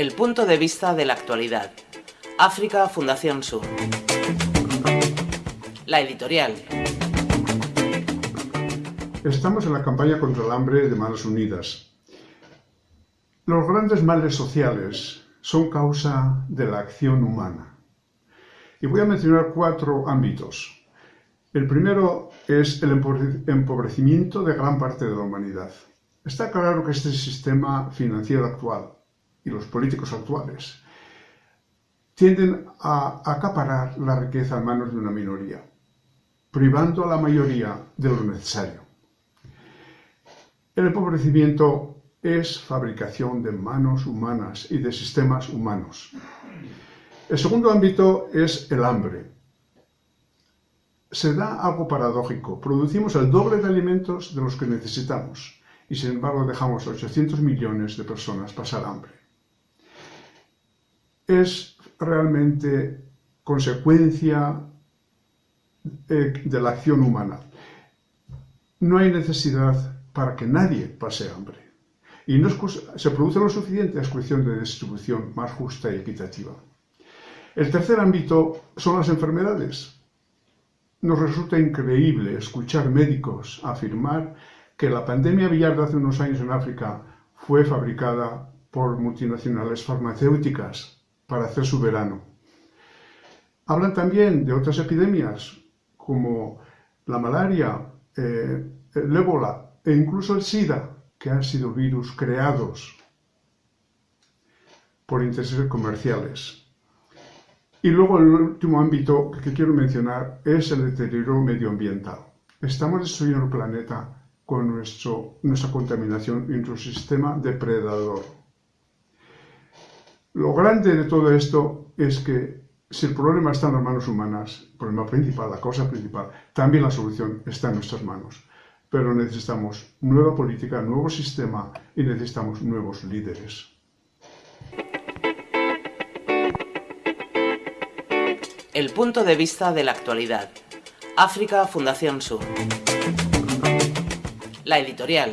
El punto de vista de la actualidad. África Fundación Sur. La editorial. Estamos en la campaña contra el hambre de Manos Unidas. Los grandes males sociales son causa de la acción humana. Y voy a mencionar cuatro ámbitos. El primero es el empobrecimiento de gran parte de la humanidad. Está claro que este sistema financiero actual y los políticos actuales tienden a acaparar la riqueza en manos de una minoría, privando a la mayoría de lo necesario. El empobrecimiento es fabricación de manos humanas y de sistemas humanos. El segundo ámbito es el hambre. Se da algo paradójico. Producimos el doble de alimentos de los que necesitamos y sin embargo dejamos 800 millones de personas pasar hambre. Es realmente consecuencia eh, de la acción humana. No hay necesidad para que nadie pase hambre. Y no se produce lo suficiente a cuestión de distribución más justa y equitativa. El tercer ámbito son las enfermedades. Nos resulta increíble escuchar médicos afirmar que la pandemia aviar de hace unos años en África fue fabricada por multinacionales farmacéuticas para hacer su verano. Hablan también de otras epidemias como la malaria, eh, el ébola e incluso el SIDA, que han sido virus creados por intereses comerciales. Y luego el último ámbito que quiero mencionar es el deterioro medioambiental. Estamos destruyendo el planeta con nuestra contaminación y nuestro sistema depredador. Lo grande de todo esto es que si el problema está en las manos humanas, el problema principal, la causa principal, también la solución está en nuestras manos pero necesitamos nueva política, nuevo sistema y necesitamos nuevos líderes. El punto de vista de la actualidad. África Fundación Sur. La editorial.